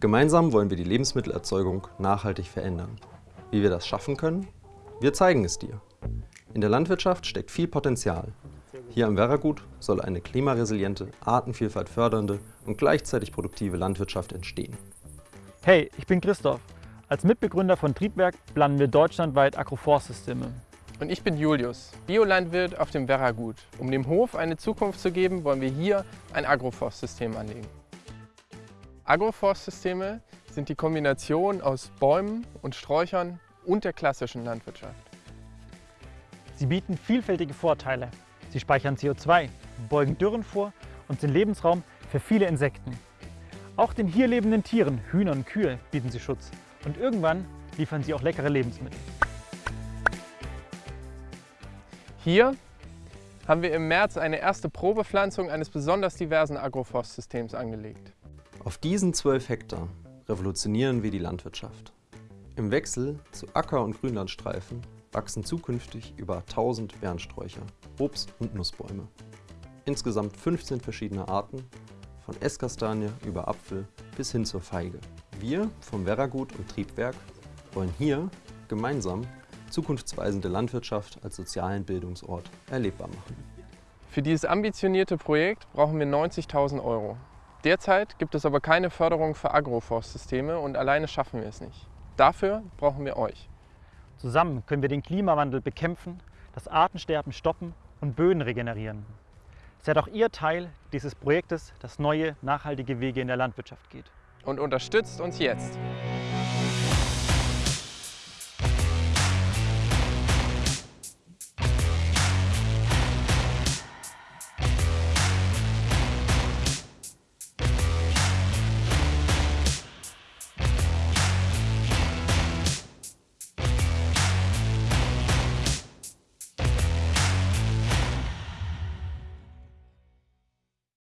Gemeinsam wollen wir die Lebensmittelerzeugung nachhaltig verändern. Wie wir das schaffen können? Wir zeigen es dir. In der Landwirtschaft steckt viel Potenzial. Hier am Werragut soll eine klimaresiliente, Artenvielfalt fördernde und gleichzeitig produktive Landwirtschaft entstehen. Hey, ich bin Christoph. Als Mitbegründer von Triebwerk planen wir deutschlandweit Agroforstsysteme. Und ich bin Julius, Biolandwirt auf dem Werragut. Um dem Hof eine Zukunft zu geben, wollen wir hier ein Agroforstsystem anlegen. Agroforstsysteme sind die Kombination aus Bäumen und Sträuchern und der klassischen Landwirtschaft. Sie bieten vielfältige Vorteile. Sie speichern CO2, beugen Dürren vor und sind Lebensraum für viele Insekten. Auch den hier lebenden Tieren, Hühnern und Kühe, bieten sie Schutz. Und irgendwann liefern sie auch leckere Lebensmittel. Hier haben wir im März eine erste Probepflanzung eines besonders diversen Agroforstsystems angelegt. Auf diesen 12 Hektar revolutionieren wir die Landwirtschaft. Im Wechsel zu Acker- und Grünlandstreifen wachsen zukünftig über 1000 Bernsträucher, Obst- und Nussbäume. Insgesamt 15 verschiedene Arten, von Esskastanie über Apfel bis hin zur Feige. Wir vom Werragut und Triebwerk wollen hier gemeinsam zukunftsweisende Landwirtschaft als sozialen Bildungsort erlebbar machen. Für dieses ambitionierte Projekt brauchen wir 90.000 Euro. Derzeit gibt es aber keine Förderung für Agroforstsysteme und alleine schaffen wir es nicht. Dafür brauchen wir euch. Zusammen können wir den Klimawandel bekämpfen, das Artensterben stoppen und Böden regenerieren. Seid auch ihr Teil dieses Projektes, das neue, nachhaltige Wege in der Landwirtschaft geht. Und unterstützt uns jetzt.